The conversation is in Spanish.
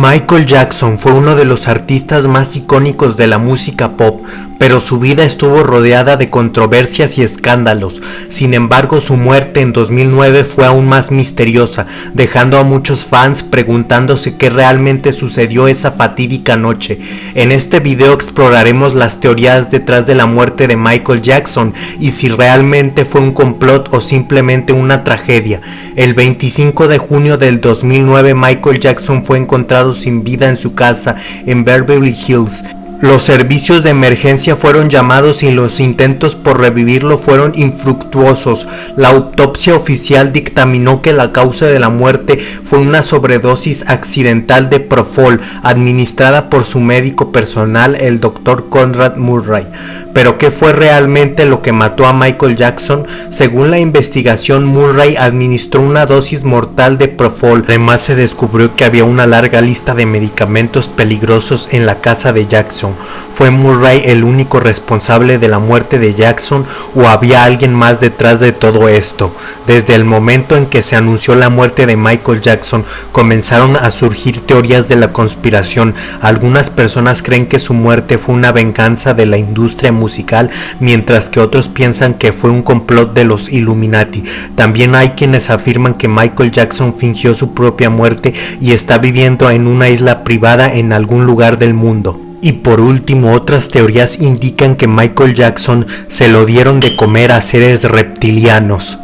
Michael Jackson fue uno de los artistas más icónicos de la música pop, pero su vida estuvo rodeada de controversias y escándalos. Sin embargo, su muerte en 2009 fue aún más misteriosa, dejando a muchos fans preguntándose qué realmente sucedió esa fatídica noche. En este video exploraremos las teorías detrás de la muerte de Michael Jackson y si realmente fue un complot o simplemente una tragedia. El 25 de junio del 2009 Michael Jackson fue encontrado sin vida en su casa en Beverly Hills. Los servicios de emergencia fueron llamados y los intentos por revivirlo fueron infructuosos. La autopsia oficial dictaminó que la causa de la muerte fue una sobredosis accidental de Profol administrada por su médico personal, el Dr. Conrad Murray. Pero ¿qué fue realmente lo que mató a Michael Jackson? Según la investigación, Murray administró una dosis mortal de Profol. Además se descubrió que había una larga lista de medicamentos peligrosos en la casa de Jackson. ¿Fue Murray el único responsable de la muerte de Jackson o había alguien más detrás de todo esto? Desde el momento en que se anunció la muerte de Michael Jackson comenzaron a surgir teorías de la conspiración. Algunas personas creen que su muerte fue una venganza de la industria musical mientras que otros piensan que fue un complot de los Illuminati. También hay quienes afirman que Michael Jackson fingió su propia muerte y está viviendo en una isla privada en algún lugar del mundo. Y por último, otras teorías indican que Michael Jackson se lo dieron de comer a seres reptilianos.